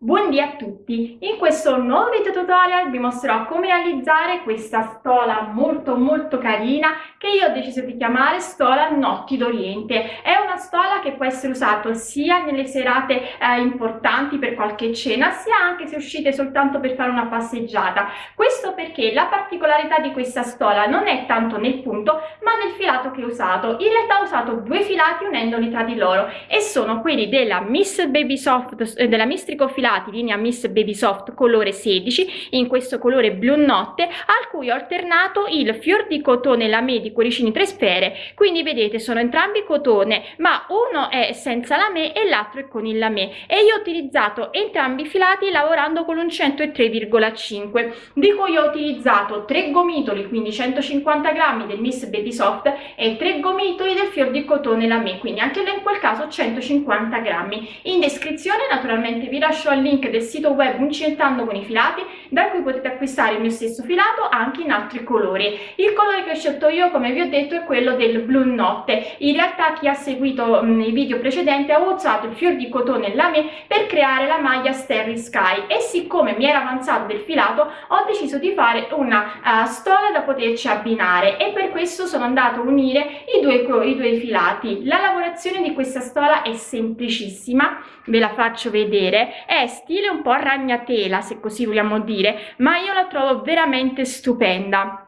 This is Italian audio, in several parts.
Buondì a tutti! In questo nuovo video tutorial vi mostrerò come realizzare questa stola molto molto carina che io ho deciso di chiamare stola Notti d'Oriente. È una stola che può essere usata sia nelle serate eh, importanti per qualche cena sia anche se uscite soltanto per fare una passeggiata. Questo perché la particolarità di questa stola non è tanto nel punto ma nel filato che ho usato. In realtà ho usato due filati unendoli tra di loro e sono quelli della Miss Baby Soft, eh, della Mistrico Filato filati linea Miss Baby Soft colore 16 in questo colore blu notte al cui ho alternato il fior di cotone lamé di cuoricini 3 sfere. Quindi vedete sono entrambi cotone ma uno è senza lamé e l'altro è con il lamé. E io ho utilizzato entrambi i filati lavorando con un 103,5 di cui ho utilizzato 3 gomitoli quindi 150 grammi del Miss Baby Soft e 3 gomitoli del fior di cotone lamé. Quindi anche in quel caso 150 grammi. In descrizione naturalmente vi lascio al link del sito web Uncentando con i filati da cui potete acquistare il mio stesso filato anche in altri colori. Il colore che ho scelto io come vi ho detto è quello del blu notte. In realtà chi ha seguito mh, i video precedenti ha usato il fior di cotone lame per creare la maglia Starry Sky e siccome mi era avanzato del filato ho deciso di fare una uh, stola da poterci abbinare e per questo sono andato a unire i due, i due filati. La lavorazione di questa stola è semplicissima, ve la faccio vedere, è stile un po' ragnatela se così vogliamo dire ma io la trovo veramente stupenda.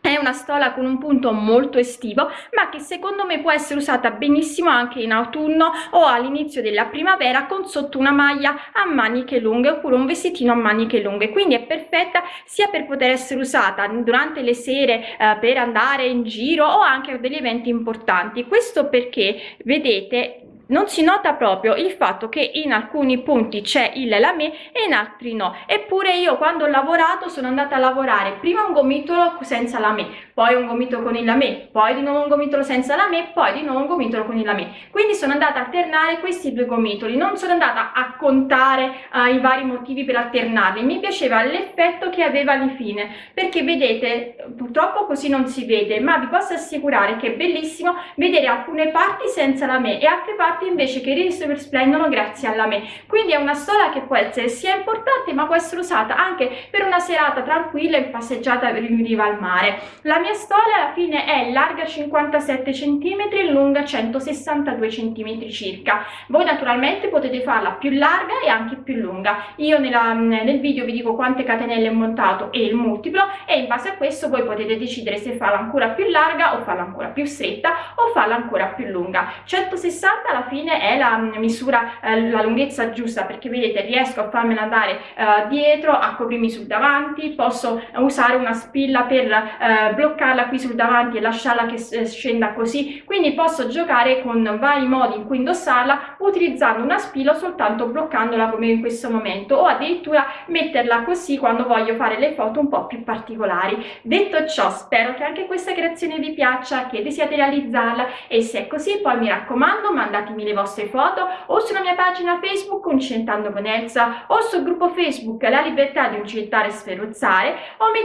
È una stola con un punto molto estivo ma che secondo me può essere usata benissimo anche in autunno o all'inizio della primavera con sotto una maglia a maniche lunghe oppure un vestitino a maniche lunghe. Quindi è perfetta sia per poter essere usata durante le sere eh, per andare in giro o anche per degli eventi importanti. Questo perché vedete non si nota proprio il fatto che in alcuni punti c'è il lamé e in altri no. Eppure io quando ho lavorato sono andata a lavorare prima un gomitolo senza lamé poi un gomitolo con il lamé poi di nuovo un gomitolo senza lamé poi di nuovo un gomitolo con il lamé quindi sono andata a alternare questi due gomitoli non sono andata a contare uh, i vari motivi per alternarli. Mi piaceva l'effetto che aveva alla fine perché vedete purtroppo così non si vede ma vi posso assicurare che è bellissimo vedere alcune parti senza lamé e altre parti parti invece che risplendono grazie alla me. Quindi è una stola che può essere sia importante ma può essere usata anche per una serata tranquilla in passeggiata in riva al mare. La mia stola alla fine è larga 57 cm lunga 162 cm circa. Voi naturalmente potete farla più larga e anche più lunga. Io nella, nel video vi dico quante catenelle ho montato e il multiplo e in base a questo voi potete decidere se farla ancora più larga o farla ancora più stretta o farla ancora più lunga. 160 alla fine è la misura eh, la lunghezza giusta perché vedete riesco a farmela andare eh, dietro a coprirmi sul davanti posso usare una spilla per eh, bloccarla qui sul davanti e lasciarla che scenda così. Quindi posso giocare con vari modi in cui indossarla utilizzando una spilla soltanto bloccandola come in questo momento o addirittura metterla così quando voglio fare le foto un po' più particolari. Detto ciò spero che anche questa creazione vi piaccia che desiate realizzarla e se è così poi mi raccomando mandatemi mandatemi le vostre foto o sulla mia pagina Facebook Uncentando con Elsa o sul gruppo Facebook La Libertà di Uncentare e Sferruzzare o mi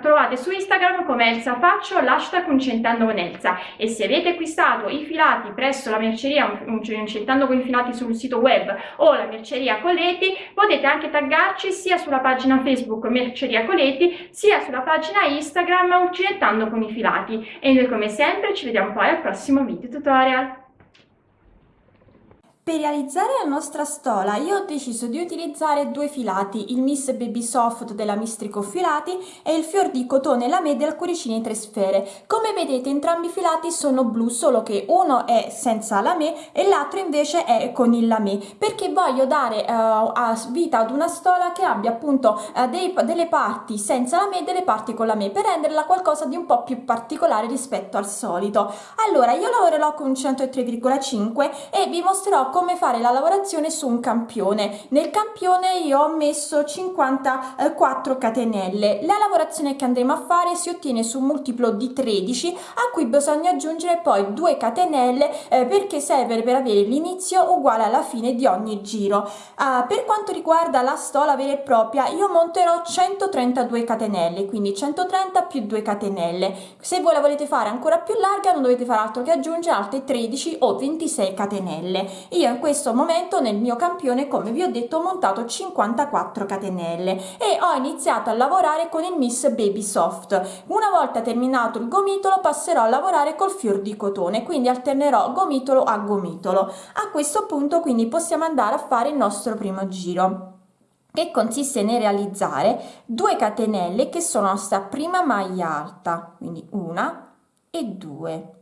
trovate su Instagram come Elsa Faccio l'hashtag Uncentando con Elsa e se avete acquistato i filati presso la merceria Uncentando con i filati sul sito web o la merceria Coletti potete anche taggarci sia sulla pagina Facebook Merceria Coletti sia sulla pagina Instagram Uncentando con i filati e noi come sempre ci vediamo poi al prossimo video tutorial. Per realizzare la nostra stola io ho deciso di utilizzare due filati, il Miss Baby Soft della Mistrico Filati e il fior di cotone lamé del Cuoricini 3 sfere. Come vedete entrambi i filati sono blu, solo che uno è senza lamé e l'altro invece è con il lamé, perché voglio dare uh, vita ad una stola che abbia appunto uh, dei, delle parti senza lamé e delle parti con lamé, per renderla qualcosa di un po' più particolare rispetto al solito. Allora io lavorerò con 103,5 e vi mostrerò come come fare la lavorazione su un campione. Nel campione io ho messo 54 catenelle. La lavorazione che andremo a fare si ottiene su un multiplo di 13 a cui bisogna aggiungere poi 2 catenelle eh, perché serve per avere l'inizio uguale alla fine di ogni giro. Uh, per quanto riguarda la stola vera e propria io monterò 132 catenelle quindi 130 più 2 catenelle. Se voi la volete fare ancora più larga non dovete fare altro che aggiungere altre 13 o 26 catenelle. io io in questo momento nel mio campione come vi ho detto ho montato 54 catenelle e ho iniziato a lavorare con il Miss Baby Soft una volta terminato il gomitolo passerò a lavorare col fior di cotone quindi alternerò gomitolo a gomitolo. A questo punto quindi possiamo andare a fare il nostro primo giro che consiste nel realizzare 2 catenelle che sono la prima maglia alta quindi una e due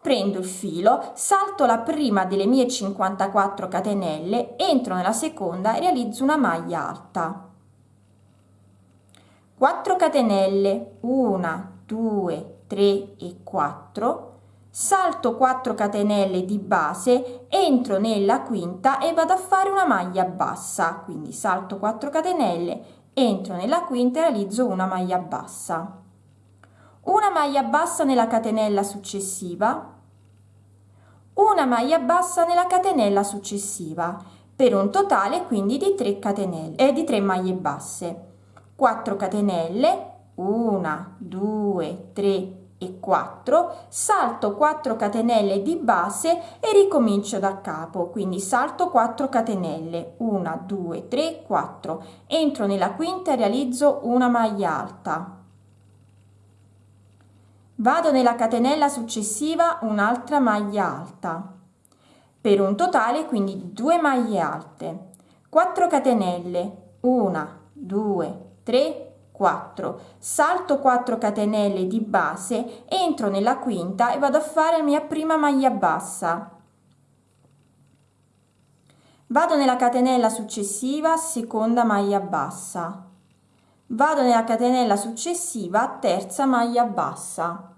prendo il filo salto la prima delle mie 54 catenelle entro nella seconda e realizzo una maglia alta. 4 catenelle 1 2 3 e 4 salto 4 catenelle di base entro nella quinta e vado a fare una maglia bassa. Quindi salto 4 catenelle entro nella quinta e realizzo una maglia bassa una maglia bassa nella catenella successiva una maglia bassa nella catenella successiva per un totale quindi di 3 catenelle e eh, di 3 maglie basse. 4 catenelle 1 2 3 e 4 salto 4 catenelle di base e ricomincio da capo quindi salto 4 catenelle 1 2 3 4 entro nella quinta e realizzo una maglia alta vado nella catenella successiva un'altra maglia alta. Per un totale quindi 2 maglie alte. 4 catenelle. 1 2 3 4 salto 4 catenelle di base entro nella quinta e vado a fare la mia prima maglia bassa. Vado nella catenella successiva seconda maglia bassa vado nella catenella successiva terza maglia bassa.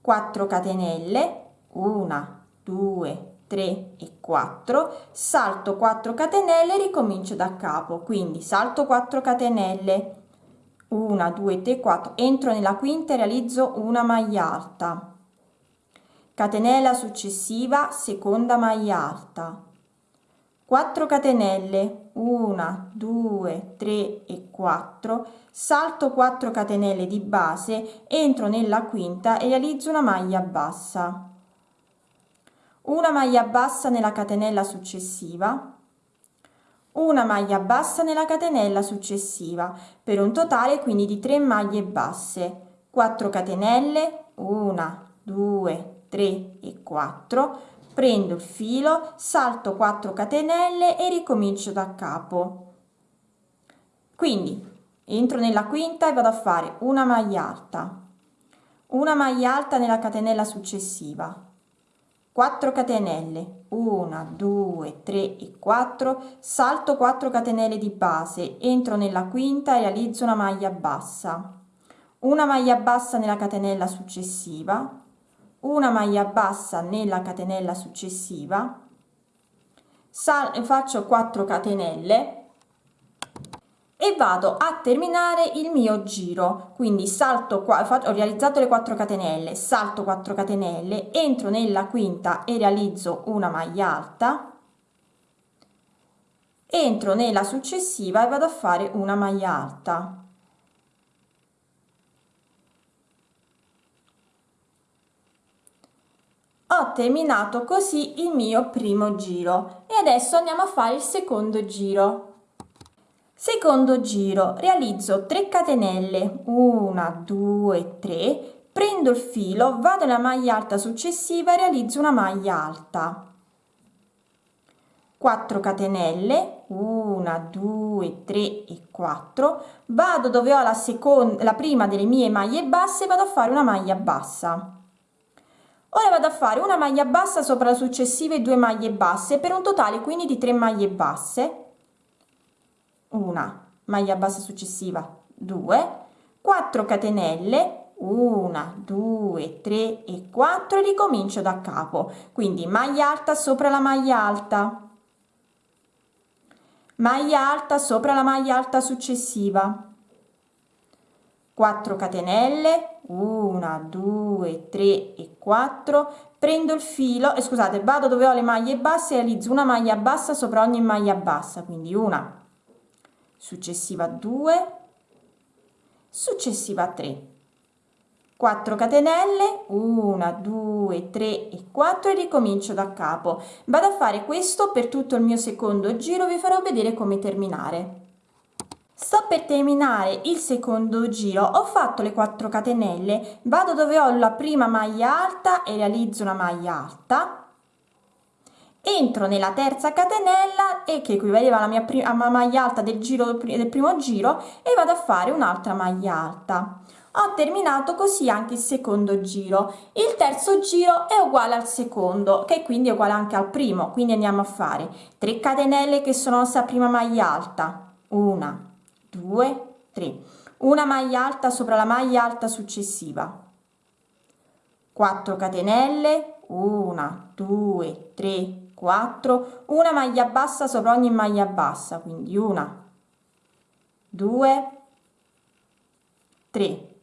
4 catenelle 1 2 3 e 4 salto 4 catenelle ricomincio da capo. Quindi salto 4 catenelle. 1 2 3 4 entro nella quinta e realizzo una maglia alta. Catenella successiva seconda maglia alta. 4 catenelle 1 2 3 e 4 salto 4 catenelle di base entro nella quinta e realizzo una maglia bassa. Una maglia bassa nella catenella successiva. Una maglia bassa nella catenella successiva per un totale quindi di 3 maglie basse. 4 catenelle 1 2 3 e 4 prendo il filo salto 4 catenelle e ricomincio da capo. Quindi entro nella quinta e vado a fare una maglia alta. Una maglia alta nella catenella successiva. 4 catenelle. 1 2 3 e 4 salto 4 catenelle di base. Entro nella quinta e realizzo una maglia bassa. Una maglia bassa nella catenella successiva una maglia bassa nella catenella successiva sal faccio 4 catenelle e vado a terminare il mio giro. Quindi salto qua ho realizzato le 4 catenelle salto 4 catenelle entro nella quinta e realizzo una maglia alta entro nella successiva e vado a fare una maglia alta ho terminato così il mio primo giro e adesso andiamo a fare il secondo giro. Secondo giro realizzo 3 catenelle. 1 2 3 prendo il filo vado nella maglia alta successiva realizzo una maglia alta. 4 catenelle. 1 2 3 e 4 vado dove ho la seconda la prima delle mie maglie basse vado a fare una maglia bassa ora vado a fare una maglia bassa sopra le successive due maglie basse per un totale quindi di 3 maglie basse. Una maglia bassa successiva 2 4 catenelle 1 2 3 e 4 e ricomincio da capo. Quindi maglia alta sopra la maglia alta. Maglia alta sopra la maglia alta successiva 4 catenelle 1 2 3 e 4 prendo il filo e scusate vado dove ho le maglie basse realizzo una maglia bassa sopra ogni maglia bassa quindi una. Successiva 2 successiva 3 4 catenelle 1 2 3 e 4 e ricomincio da capo. Vado a fare questo per tutto il mio secondo giro vi farò vedere come terminare sto per terminare il secondo giro. Ho fatto le 4 catenelle. Vado dove ho la prima maglia alta e realizzo una maglia alta. Entro nella terza catenella e che equivaleva alla mia prima maglia alta del giro del primo giro e vado a fare un'altra maglia alta. Ho terminato così anche il secondo giro. Il terzo giro è uguale al secondo che quindi è uguale anche al primo. Quindi andiamo a fare 3 catenelle che sono la prima maglia alta. Una 2 3 una maglia alta sopra la maglia alta successiva. 4 catenelle 1 2 3 4 una maglia bassa sopra ogni maglia bassa quindi una 2 3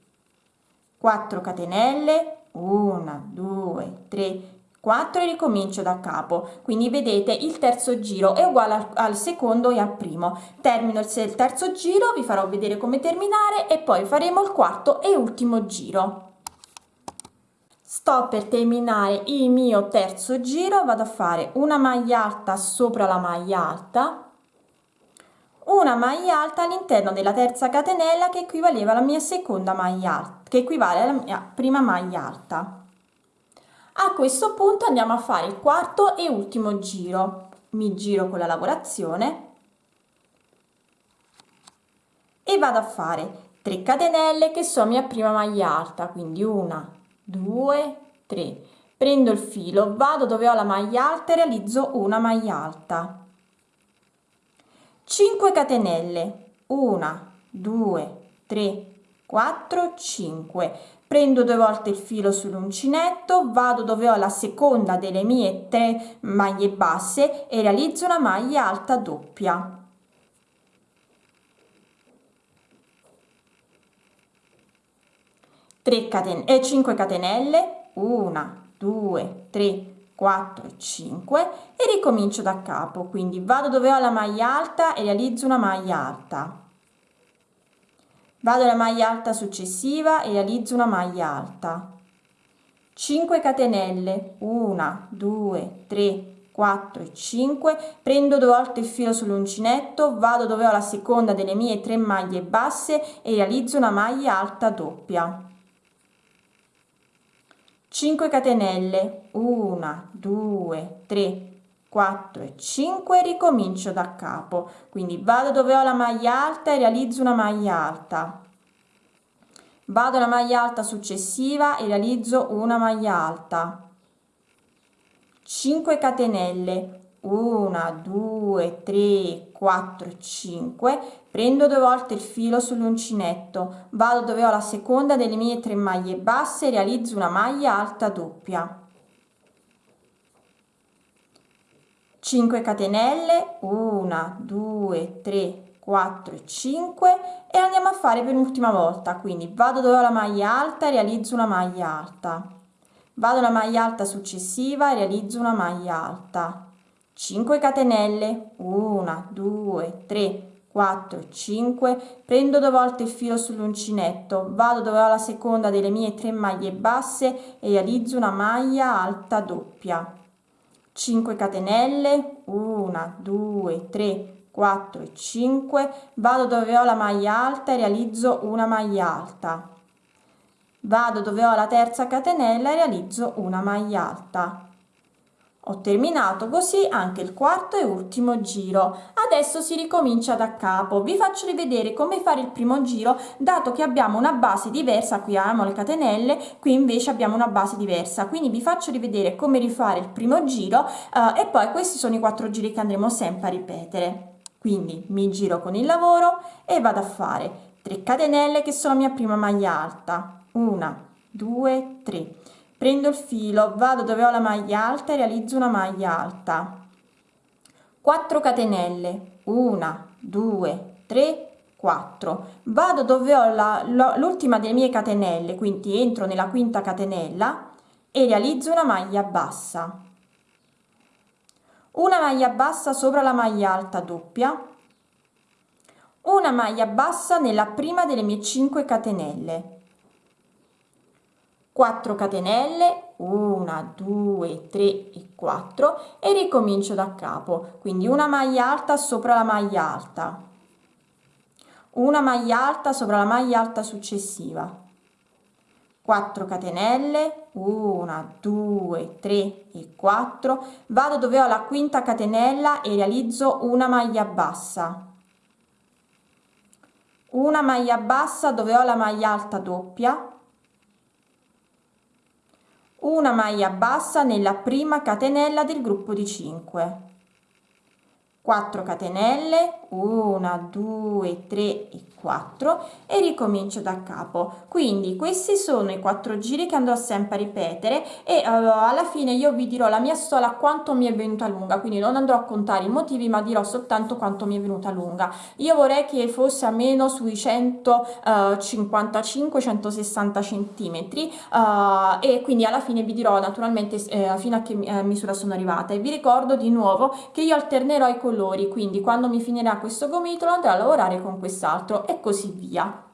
4 catenelle 1 2 3 4 e ricomincio da capo. Quindi vedete il terzo giro è uguale al, al secondo e al primo. Termino il, il terzo giro vi farò vedere come terminare e poi faremo il quarto e ultimo giro. Sto per terminare il mio terzo giro vado a fare una maglia alta sopra la maglia alta una maglia alta all'interno della terza catenella che equivaleva alla mia seconda maglia alta che equivale alla mia prima maglia alta a questo punto andiamo a fare il quarto e ultimo giro. Mi giro con la lavorazione e vado a fare 3 catenelle che sono mia prima maglia alta quindi una 2 3 prendo il filo vado dove ho la maglia alta e realizzo una maglia alta. 5 catenelle 1 2 3 4 5 prendo due volte il filo sull'uncinetto vado dove ho la seconda delle mie tre maglie basse e realizzo una maglia alta doppia. Catenelle e 5 catenelle 1 2 3 4 5 e ricomincio da capo. Quindi vado dove ho la maglia alta e realizzo una maglia alta vado alla maglia alta successiva e realizzo una maglia alta. 5 catenelle. 1 2 3 4 e 5 prendo due volte il filo sull'uncinetto vado dove ho la seconda delle mie tre maglie basse e realizzo una maglia alta doppia. 5 catenelle. 1 2 3 4 e 5 ricomincio da capo. Quindi vado dove ho la maglia alta e realizzo una maglia alta. Vado alla maglia alta successiva e realizzo una maglia alta. 5 catenelle. 1 2 3 4 5 prendo due volte il filo sull'uncinetto. Vado dove ho la seconda delle mie tre maglie basse e realizzo una maglia alta doppia 5 catenelle 1 2 3 4 5 e andiamo a fare per l'ultima volta. Quindi vado dove ho la maglia alta e realizzo una maglia alta. Vado alla maglia alta successiva e realizzo una maglia alta. 5 catenelle 1 2 3 4 5 prendo due volte il filo sull'uncinetto. Vado dove ho la seconda delle mie tre maglie basse e realizzo una maglia alta doppia 5 catenelle 1 2 3 4 e 5 vado dove ho la maglia alta e realizzo una maglia alta. Vado dove ho la terza catenella e realizzo una maglia alta ho terminato così anche il quarto e ultimo giro. Adesso si ricomincia da capo. Vi faccio rivedere come fare il primo giro, dato che abbiamo una base diversa, qui abbiamo le catenelle, qui invece abbiamo una base diversa. Quindi vi faccio rivedere come rifare il primo giro eh, e poi questi sono i quattro giri che andremo sempre a ripetere. Quindi mi giro con il lavoro e vado a fare 3 catenelle che sono la mia prima maglia alta. 1, 2, 3 prendo il filo vado dove ho la maglia alta e realizzo una maglia alta. 4 catenelle. 1 2 3 4 vado dove ho l'ultima delle mie catenelle quindi entro nella quinta catenella e realizzo una maglia bassa. Una maglia bassa sopra la maglia alta doppia. Una maglia bassa nella prima delle mie 5 catenelle 4 catenelle 1 2 3 e 4 e ricomincio da capo. Quindi una maglia alta sopra la maglia alta. Una maglia alta sopra la maglia alta successiva. 4 catenelle 1 2 3 e 4 vado dove ho la quinta catenella e realizzo una maglia bassa. Una maglia bassa dove ho la maglia alta doppia una maglia bassa nella prima catenella del gruppo di 5 4 catenelle 1 2 3 e 4 e ricomincio da capo. Quindi questi sono i quattro giri che andrò sempre a ripetere e uh, alla fine io vi dirò la mia stola quanto mi è venuta lunga. Quindi non andrò a contare i motivi ma dirò soltanto quanto mi è venuta lunga. Io vorrei che fosse a meno sui 155 160 centimetri uh, e quindi alla fine vi dirò naturalmente eh, fino a che eh, misura sono arrivata. E vi ricordo di nuovo che io alternerò i colori quindi quando mi finirà questo gomitolo andrò a lavorare con quest'altro e così via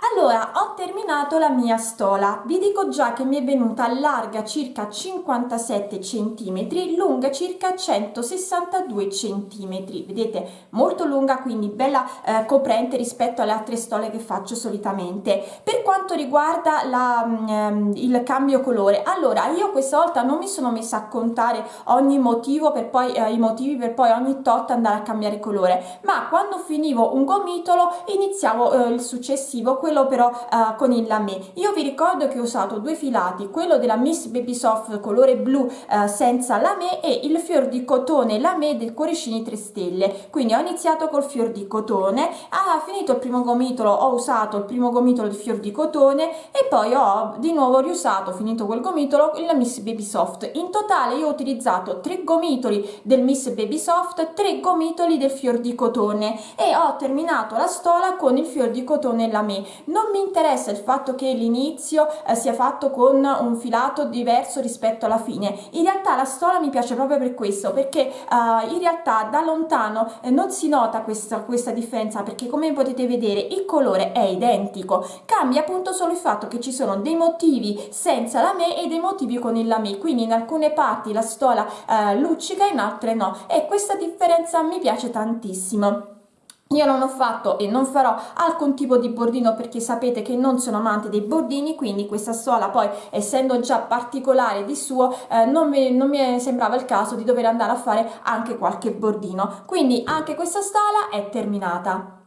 allora, ho terminato la mia stola. Vi dico già che mi è venuta larga circa 57 cm, lunga circa 162 cm. Vedete? Molto lunga, quindi bella eh, coprente rispetto alle altre stole che faccio solitamente. Per quanto riguarda la, mm, il cambio colore, allora io questa volta non mi sono messa a contare ogni motivo per poi eh, i motivi per poi ogni tot andare a cambiare colore, ma quando finivo un gomitolo iniziavo eh, il successivo quello però uh, con il lamé io vi ricordo che ho usato due filati quello della Miss Baby Soft colore blu uh, senza lamé e il fior di cotone lamé del cuoricini 3 stelle. Quindi ho iniziato col fior di cotone ah finito il primo gomitolo ho usato il primo gomitolo di fior di cotone e poi ho di nuovo riusato finito quel gomitolo la Miss Baby Soft in totale io ho utilizzato tre gomitoli del Miss Baby Soft tre gomitoli del fior di cotone e ho terminato la stola con il fior di cotone lamé non mi interessa il fatto che l'inizio eh, sia fatto con un filato diverso rispetto alla fine. In realtà la stola mi piace proprio per questo perché eh, in realtà da lontano eh, non si nota questa, questa differenza perché come potete vedere il colore è identico. Cambia appunto solo il fatto che ci sono dei motivi senza la me e dei motivi con il lame quindi in alcune parti la stola eh, luccica in altre no. E questa differenza mi piace tantissimo io non ho fatto e non farò alcun tipo di bordino perché sapete che non sono amante dei bordini, quindi questa stola poi essendo già particolare di suo eh, non, mi, non mi sembrava il caso di dover andare a fare anche qualche bordino. Quindi anche questa stola è terminata.